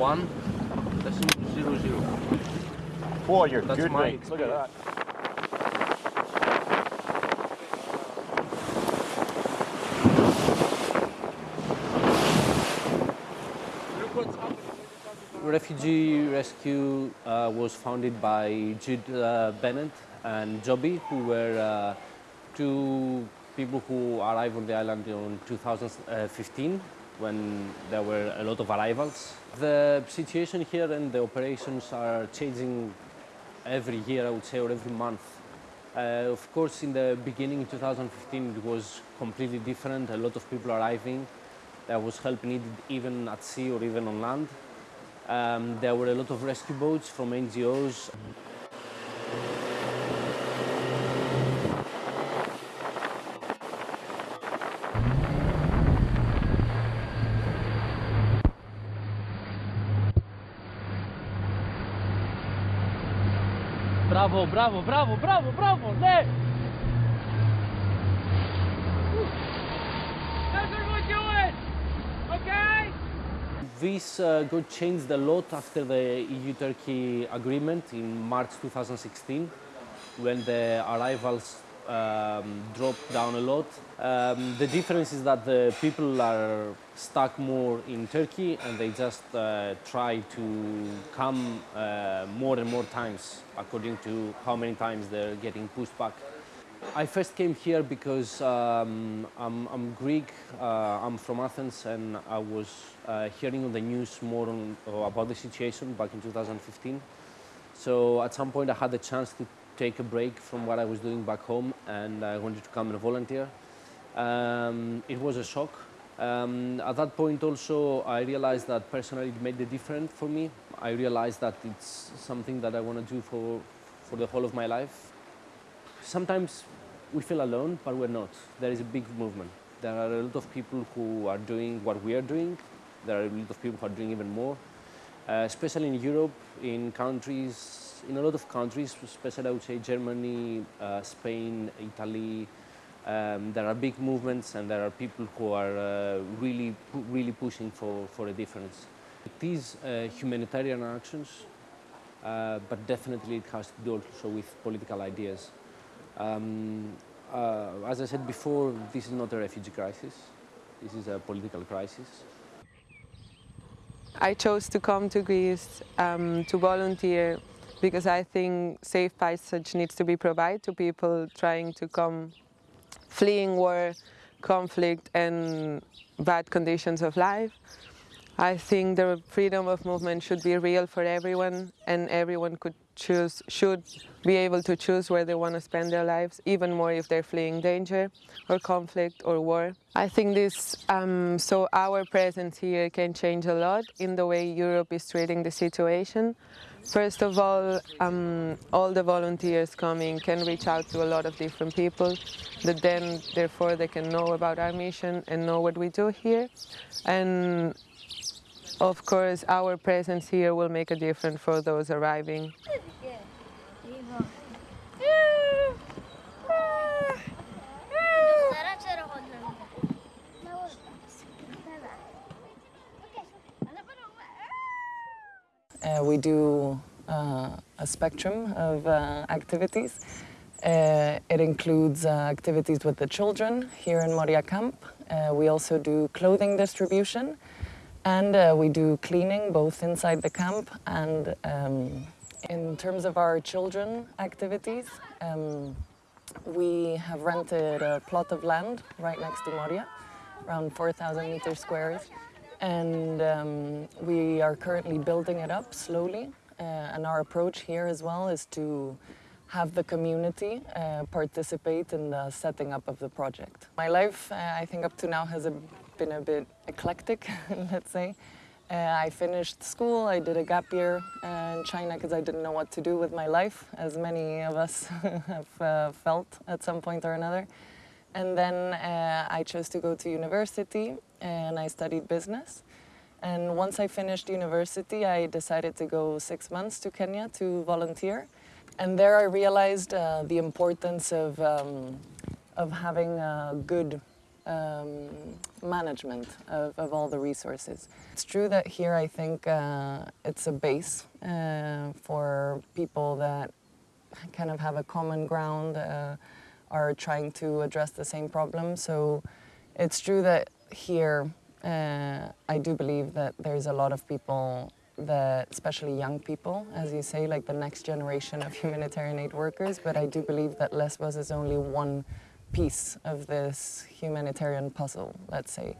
Adana sektör Ovakale. One decimal zero zero. Boy, you're That's good my rates. Look at that. Refugee Rescue uh, was founded by Jude uh, Bennett and Joby, who were uh, two people who arrived on the island in 2015 when there were a lot of arrivals. The situation here and the operations are changing every year, I would say, or every month. Uh, of course, in the beginning, in 2015, it was completely different. A lot of people arriving. There was help needed even at sea or even on land. Um, there were a lot of rescue boats from NGOs. Bravo, bravo, bravo, bravo, bravo, ne! That's what we're doing! Okay? This uh, got changed a lot after the EU-Turkey agreement in March 2016, when the arrivals um, dropped down a lot. Um, the difference is that the people are stuck more in Turkey and they just uh, try to come uh, more and more times according to how many times they're getting pushed back. I first came here because um, I'm, I'm Greek, uh, I'm from Athens, and I was uh, hearing on the news more on, about the situation back in 2015. So at some point I had the chance to take a break from what I was doing back home and I wanted to come and volunteer. Um, it was a shock. Um, at that point also I realized that personally it made a difference for me. I realized that it's something that I want to do for, for the whole of my life. Sometimes we feel alone, but we're not. There is a big movement. There are a lot of people who are doing what we are doing. There are a lot of people who are doing even more, uh, especially in Europe, in countries, in a lot of countries, especially I would say Germany, uh, Spain, Italy. Um, there are big movements and there are people who are uh, really, really pushing for, for a difference. It is uh, humanitarian actions, uh, but definitely it has to do also with political ideas. Um, uh, as I said before, this is not a refugee crisis. This is a political crisis. I chose to come to Greece um, to volunteer because I think safe passage needs to be provided to people trying to come fleeing war, conflict and bad conditions of life. I think the freedom of movement should be real for everyone and everyone could choose, should be able to choose where they want to spend their lives, even more if they're fleeing danger or conflict or war. I think this, um, so our presence here can change a lot in the way Europe is treating the situation. First of all, um, all the volunteers coming can reach out to a lot of different people that then, therefore, they can know about our mission and know what we do here. And of course, our presence here will make a difference for those arriving. Uh, we do uh, a spectrum of uh, activities. Uh, it includes uh, activities with the children here in Moria Camp. We also do clothing distribution and we do cleaning both inside the camp and um, in terms of our children activities, um, we have rented a plot of land right next to Moria, around 4,000 meters squares. And um, we are currently building it up slowly. Uh, and our approach here as well is to have the community uh, participate in the setting up of the project. My life, uh, I think up to now, has a, been a bit eclectic, let's say. Uh, I finished school, I did a gap year uh, in China because I didn't know what to do with my life, as many of us have uh, felt at some point or another. And then uh, I chose to go to university and I studied business. And once I finished university, I decided to go six months to Kenya to volunteer. And there I realized uh, the importance of, um, of having a good um, management of, of all the resources. It's true that here I think uh, it's a base uh, for people that kind of have a common ground, uh, are trying to address the same problem. So it's true that here uh, I do believe that there's a lot of people that, especially young people, as you say, like the next generation of humanitarian aid workers, but I do believe that Lesbos is only one piece of this humanitarian puzzle, let's say.